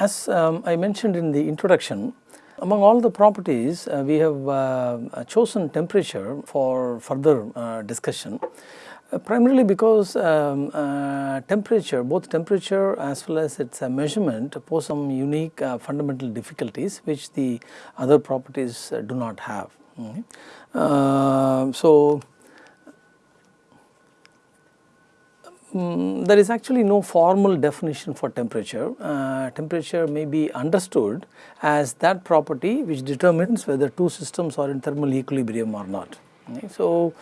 as um, I mentioned in the introduction, among all the properties uh, we have uh, chosen temperature for further uh, discussion uh, primarily because um, uh, temperature both temperature as well as its measurement pose some unique fundamental difficulties which the other properties do not have. Mm -hmm. so, Mm, there is actually no formal definition for temperature. Uh, temperature may be understood as that property which determines whether two systems are in thermal equilibrium or not. Okay. So,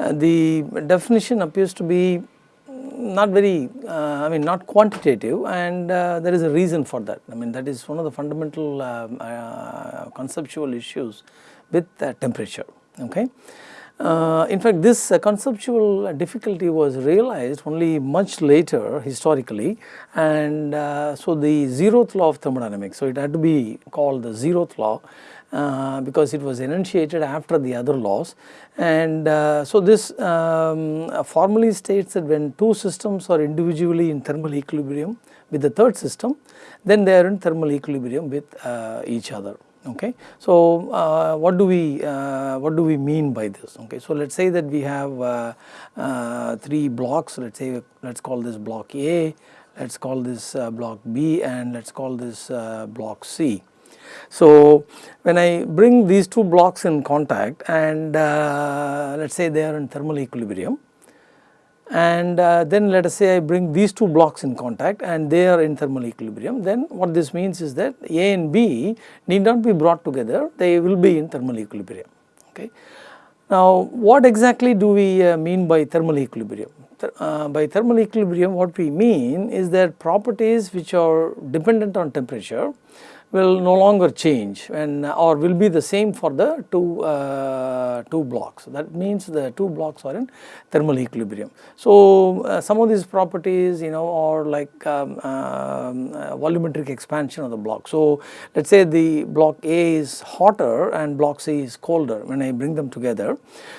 uh, the definition appears to be not very uh, I mean not quantitative and uh, there is a reason for that. I mean that is one of the fundamental um, uh, conceptual issues with temperature. Okay. Uh, in fact, this uh, conceptual difficulty was realized only much later historically and uh, so the zeroth law of thermodynamics. So, it had to be called the zeroth law uh, because it was enunciated after the other laws and uh, so this um, formally states that when two systems are individually in thermal equilibrium with the third system then they are in thermal equilibrium with uh, each other okay. So, uh, what do we uh, what do we mean by this okay. So, let us say that we have uh, uh, three blocks let us say let us call this block A, let us call this uh, block B and let us call this uh, block C. So, when I bring these two blocks in contact and let us say they are in thermal equilibrium and uh, then let us say I bring these two blocks in contact and they are in thermal equilibrium then what this means is that A and B need not be brought together they will be in thermal equilibrium okay. Now what exactly do we uh, mean by thermal equilibrium? Uh, by thermal equilibrium what we mean is that properties which are dependent on temperature will no longer change and or will be the same for the two uh, two blocks. That means the two blocks are in thermal equilibrium. So uh, some of these properties you know are like um, um, uh, volumetric expansion of the block. So let's say the block A is hotter and block C is colder when I bring them together.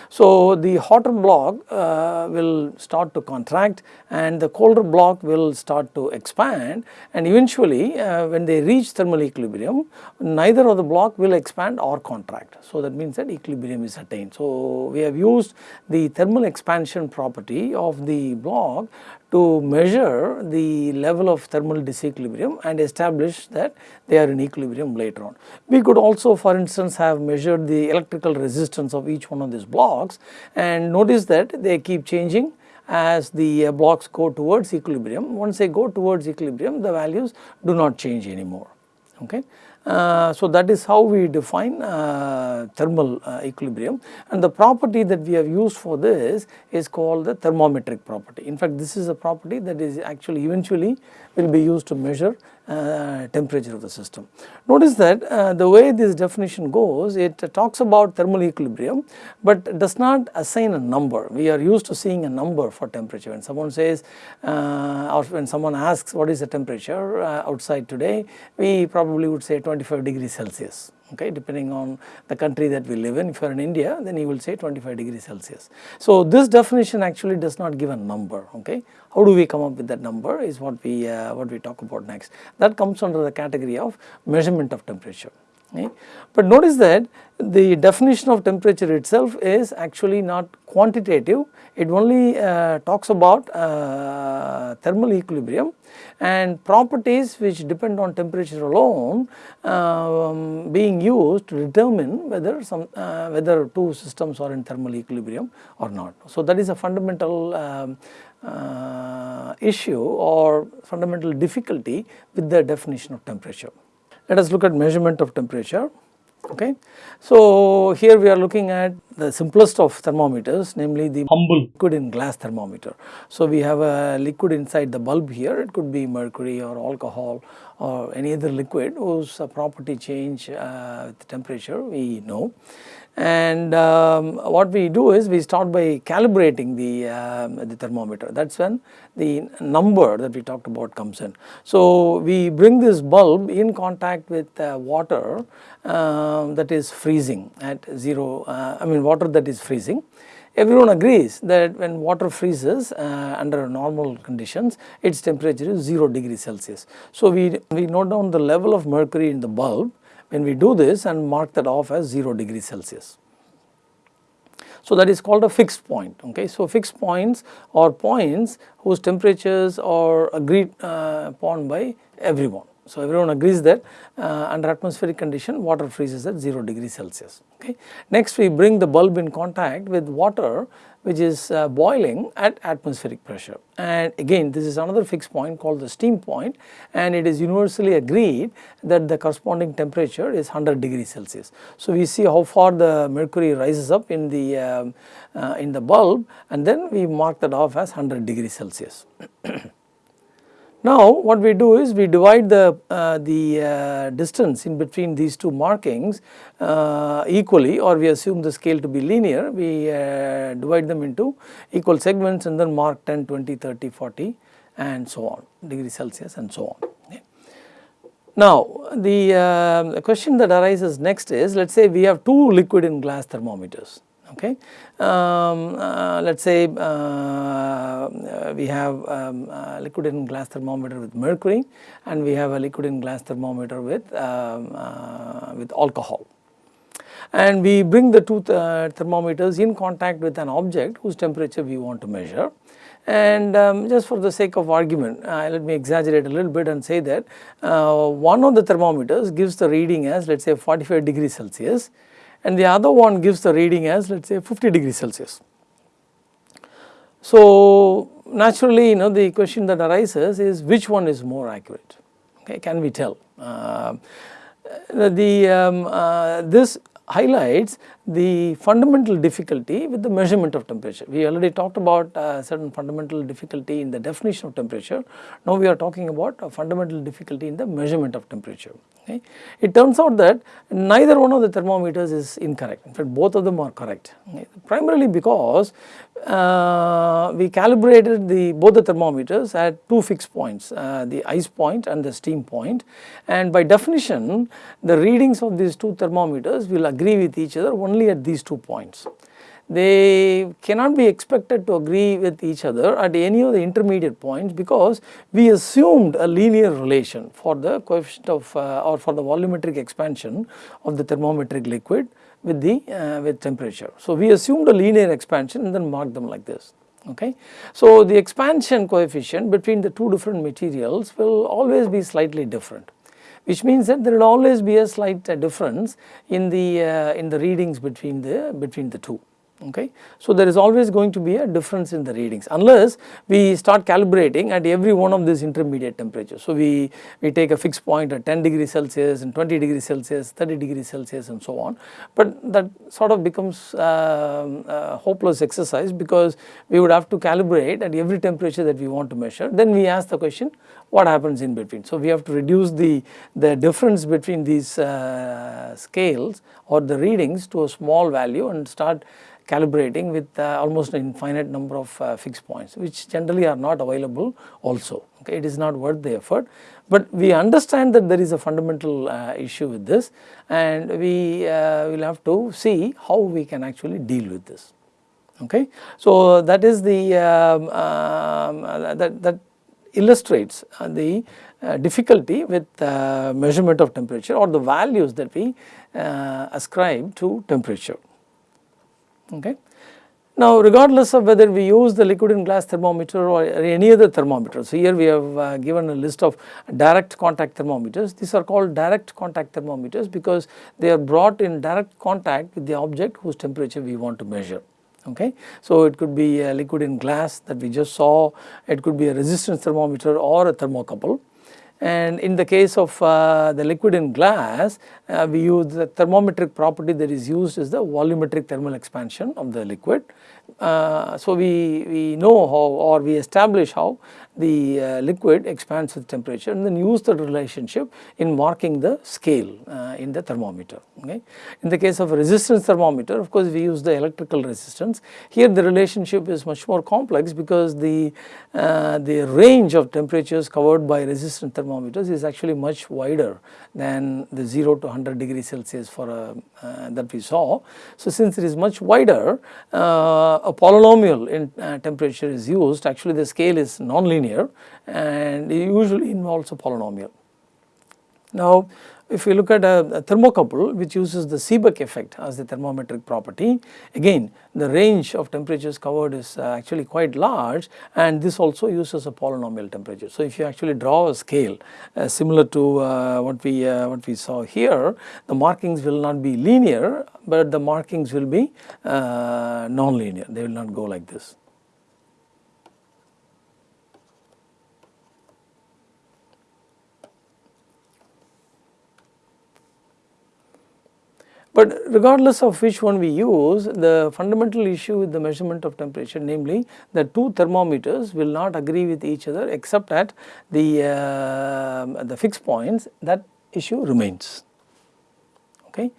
So the hotter block uh, will start to contract and the colder block will start to expand and eventually uh, when they reach thermal equilibrium equilibrium, neither of the block will expand or contract. So, that means that equilibrium is attained. So, we have used the thermal expansion property of the block to measure the level of thermal disequilibrium and establish that they are in equilibrium later on. We could also for instance have measured the electrical resistance of each one of these blocks and notice that they keep changing as the uh, blocks go towards equilibrium. Once they go towards equilibrium the values do not change anymore okay. Uh, so that is how we define uh, thermal uh, equilibrium and the property that we have used for this is called the thermometric property. In fact, this is a property that is actually eventually will be used to measure uh, temperature of the system. Notice that uh, the way this definition goes it talks about thermal equilibrium but does not assign a number. We are used to seeing a number for temperature when someone says uh, or when someone asks what is the temperature uh, outside today we probably would say 25 degrees Celsius okay depending on the country that we live in if you are in India then you will say 25 degrees Celsius. So this definition actually does not give a number okay how do we come up with that number is what we uh, what we talk about next that comes under the category of measurement of temperature. Okay. But notice that the definition of temperature itself is actually not quantitative, it only uh, talks about uh, thermal equilibrium and properties which depend on temperature alone um, being used to determine whether some uh, whether two systems are in thermal equilibrium or not. So that is a fundamental um, uh, issue or fundamental difficulty with the definition of temperature. Let us look at measurement of temperature okay. So here we are looking at the simplest of thermometers namely the humble liquid in glass thermometer. So we have a liquid inside the bulb here it could be mercury or alcohol or any other liquid whose property change uh, with temperature we know and um, what we do is we start by calibrating the, uh, the thermometer that is when the number that we talked about comes in. So we bring this bulb in contact with uh, water uh, that is freezing at 0 uh, I mean water that is freezing everyone agrees that when water freezes uh, under normal conditions its temperature is 0 degree Celsius. So, we, we note down the level of mercury in the bulb when we do this and mark that off as 0 degree Celsius. So, that is called a fixed point. Okay. So, fixed points or points whose temperatures are agreed uh, upon by everyone. So, everyone agrees that uh, under atmospheric condition water freezes at 0 degree Celsius. Okay. Next we bring the bulb in contact with water which is uh, boiling at atmospheric pressure and again this is another fixed point called the steam point and it is universally agreed that the corresponding temperature is 100 degree Celsius. So, we see how far the mercury rises up in the um, uh, in the bulb and then we mark that off as 100 degree Celsius. Now what we do is we divide the, uh, the uh, distance in between these two markings uh, equally or we assume the scale to be linear. We uh, divide them into equal segments and then mark 10, 20, 30, 40 and so on degree Celsius and so on. Now the uh, question that arises next is let us say we have two liquid in glass thermometers okay. Um, uh, let us say uh, uh, we have um, liquid in glass thermometer with mercury and we have a liquid in glass thermometer with, um, uh, with alcohol. And we bring the two th uh, thermometers in contact with an object whose temperature we want to measure. And um, just for the sake of argument, uh, let me exaggerate a little bit and say that uh, one of the thermometers gives the reading as let us say 45 degrees Celsius and the other one gives the reading as let us say 50 degrees Celsius. So, naturally you know the question that arises is which one is more accurate okay can we tell uh, the um, uh, this highlights the fundamental difficulty with the measurement of temperature. We already talked about uh, certain fundamental difficulty in the definition of temperature. Now we are talking about a fundamental difficulty in the measurement of temperature. Okay. It turns out that neither one of the thermometers is incorrect. In fact, both of them are correct. Okay. Primarily because uh, we calibrated the both the thermometers at two fixed points, uh, the ice point and the steam point. And by definition, the readings of these two thermometers will agree with each other only at these two points. They cannot be expected to agree with each other at any of the intermediate points because we assumed a linear relation for the coefficient of uh, or for the volumetric expansion of the thermometric liquid with the uh, with temperature. So, we assumed a linear expansion and then marked them like this okay. So, the expansion coefficient between the two different materials will always be slightly different which means that there will always be a slight difference in the uh, in the readings between the between the two okay. So, there is always going to be a difference in the readings unless we start calibrating at every one of these intermediate temperatures. So, we, we take a fixed point at 10 degrees Celsius and 20 degrees Celsius, 30 degrees Celsius and so on, but that sort of becomes uh, a hopeless exercise because we would have to calibrate at every temperature that we want to measure. Then we ask the question what happens in between. So, we have to reduce the, the difference between these uh, scales or the readings to a small value and start calibrating with uh, almost an infinite number of uh, fixed points which generally are not available also okay? It is not worth the effort. But we understand that there is a fundamental uh, issue with this and we uh, will have to see how we can actually deal with this okay? So that is the um, um, that that illustrates uh, the uh, difficulty with measurement of temperature or the values that we ascribe to temperature okay. Now regardless of whether we use the liquid in glass thermometer or any other thermometer, so here we have uh, given a list of direct contact thermometers, these are called direct contact thermometers because they are brought in direct contact with the object whose temperature we want to measure okay. So it could be a liquid in glass that we just saw, it could be a resistance thermometer or a thermocouple and in the case of uh, the liquid in glass, uh, we use the thermometric property that is used is the volumetric thermal expansion of the liquid. Uh, so, we, we know how or we establish how the uh, liquid expands with temperature and then use the relationship in marking the scale uh, in the thermometer. Okay. In the case of a resistance thermometer of course we use the electrical resistance. Here the relationship is much more complex because the, uh, the range of temperatures covered by resistance thermometers is actually much wider than the 0 to 100 degree Celsius for a, uh, that we saw. So since it is much wider uh, a polynomial in uh, temperature is used actually the scale is nonlinear and it usually involves a polynomial. Now if we look at a, a, thermocouple which uses the Seebeck effect as the thermometric property, again the range of temperatures covered is uh, actually quite large and this also uses a polynomial temperature. So if you actually draw a scale uh, similar to uh, what we uh, what we saw here, the markings will not be linear but the markings will be uh, non-linear, they will not go like this. But regardless of which one we use, the fundamental issue with the measurement of temperature namely the two thermometers will not agree with each other except at the, uh, the fixed points that issue remains. Okay.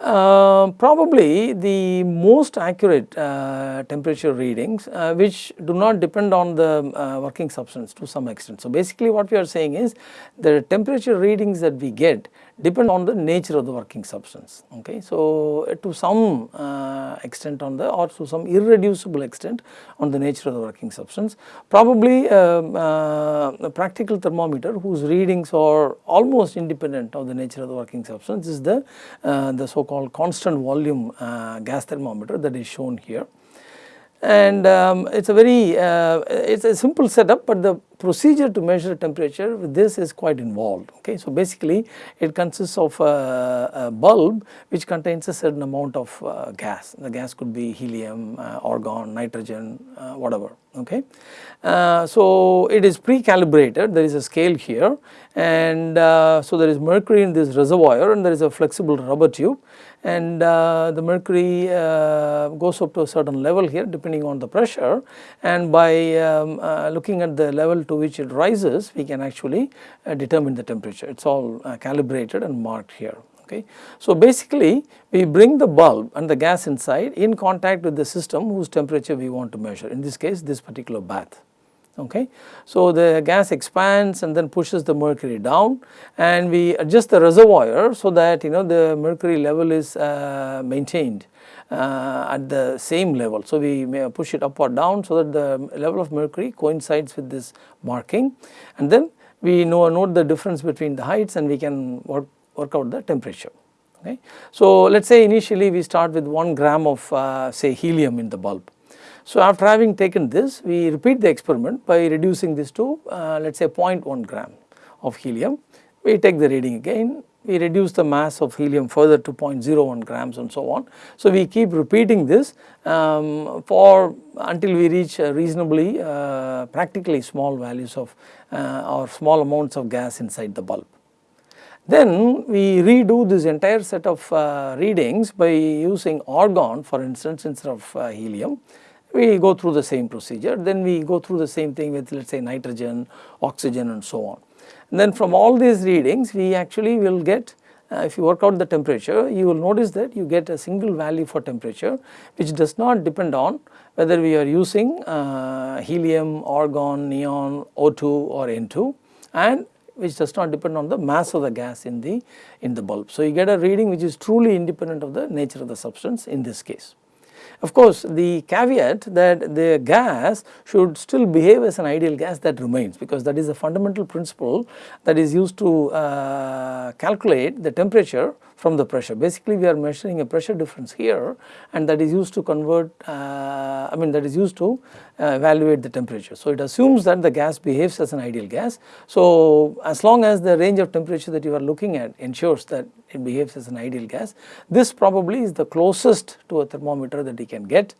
Uh, probably the most accurate uh, temperature readings uh, which do not depend on the uh, working substance to some extent. So basically what we are saying is the temperature readings that we get depend on the nature of the working substance okay. So uh, to some uh, extent on the or to some irreducible extent on the nature of the working substance probably um, uh, a practical thermometer whose readings are almost independent of the nature of the working substance is the uh, the so called constant volume uh, gas thermometer that is shown here and um, it is a very it is a simple setup but the procedure to measure temperature with this is quite involved okay. So basically it consists of a, a bulb which contains a certain amount of uh, gas the gas could be helium, uh, argon, nitrogen uh, whatever okay. Uh, so it is pre-calibrated. There is a scale here. And uh, so there is mercury in this reservoir and there is a flexible rubber tube. And uh, the mercury uh, goes up to a certain level here depending on the pressure. And by um, uh, looking at the level to which it rises we can actually uh, determine the temperature. It is all calibrated and marked here. Okay. So basically we bring the bulb and the gas inside in contact with the system whose temperature we want to measure in this case this particular bath okay. So the gas expands and then pushes the mercury down and we adjust the reservoir so that you know the mercury level is uh, maintained uh, at the same level. So we may push it up or down so that the level of mercury coincides with this marking and then we know note the difference between the heights and we can work, work out the temperature. Okay. So let us say initially we start with 1 gram of uh, say helium in the bulb so after having taken this we repeat the experiment by reducing this to uh, let us say 0.1 gram of helium. We take the reading again we reduce the mass of helium further to 0.01 grams and so on. So we keep repeating this um, for until we reach reasonably uh, practically small values of uh, or small amounts of gas inside the bulb. Then we redo this entire set of uh, readings by using argon for instance instead of uh, helium. We go through the same procedure. Then we go through the same thing with let us say nitrogen, oxygen and so on. And then from all these readings we actually will get uh, if you work out the temperature you will notice that you get a single value for temperature which does not depend on whether we are using uh, helium, argon, neon, O2 or N2 and which does not depend on the mass of the gas in the in the bulb. So you get a reading which is truly independent of the nature of the substance in this case. Of course, the caveat that the gas should still behave as an ideal gas that remains because that is a fundamental principle that is used to uh, calculate the temperature from the pressure. Basically we are measuring a pressure difference here and that is used to convert uh, I mean that is used to uh, evaluate the temperature. So it assumes that the gas behaves as an ideal gas. So as long as the range of temperature that you are looking at ensures that it behaves as an ideal gas, this probably is the closest to a thermometer that you can get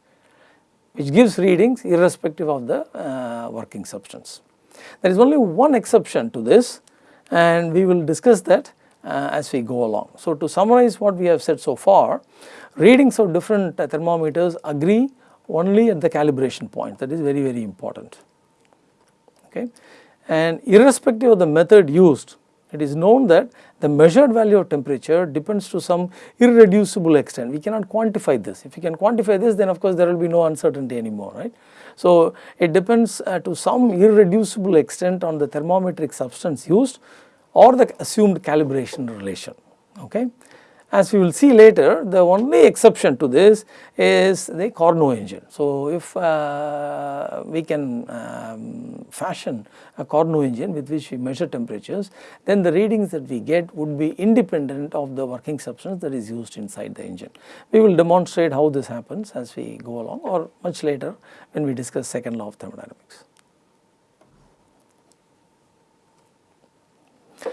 which gives readings irrespective of the uh, working substance. There is only one exception to this and we will discuss that uh, as we go along. So to summarize what we have said so far, readings of different thermometers agree only at the calibration point that is very very important. okay. And irrespective of the method used, it is known that the measured value of temperature depends to some irreducible extent. We cannot quantify this. If you can quantify this, then of course there will be no uncertainty anymore, right. So, it depends uh, to some irreducible extent on the thermometric substance used or the assumed calibration relation, okay. As we will see later, the only exception to this is the Carnot engine. So, if uh, we can um, fashion a Carnot engine with which we measure temperatures, then the readings that we get would be independent of the working substance that is used inside the engine. We will demonstrate how this happens as we go along or much later when we discuss second law of thermodynamics.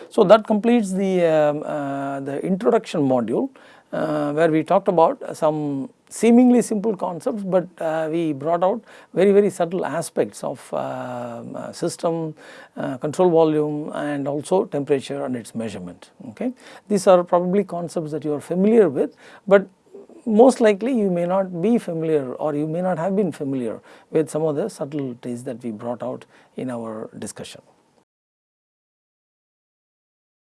So, that completes the, um, uh, the introduction module uh, where we talked about some seemingly simple concepts, but uh, we brought out very very subtle aspects of um, uh, system, uh, control volume and also temperature and its measurement. Okay. These are probably concepts that you are familiar with, but most likely you may not be familiar or you may not have been familiar with some of the subtleties that we brought out in our discussion.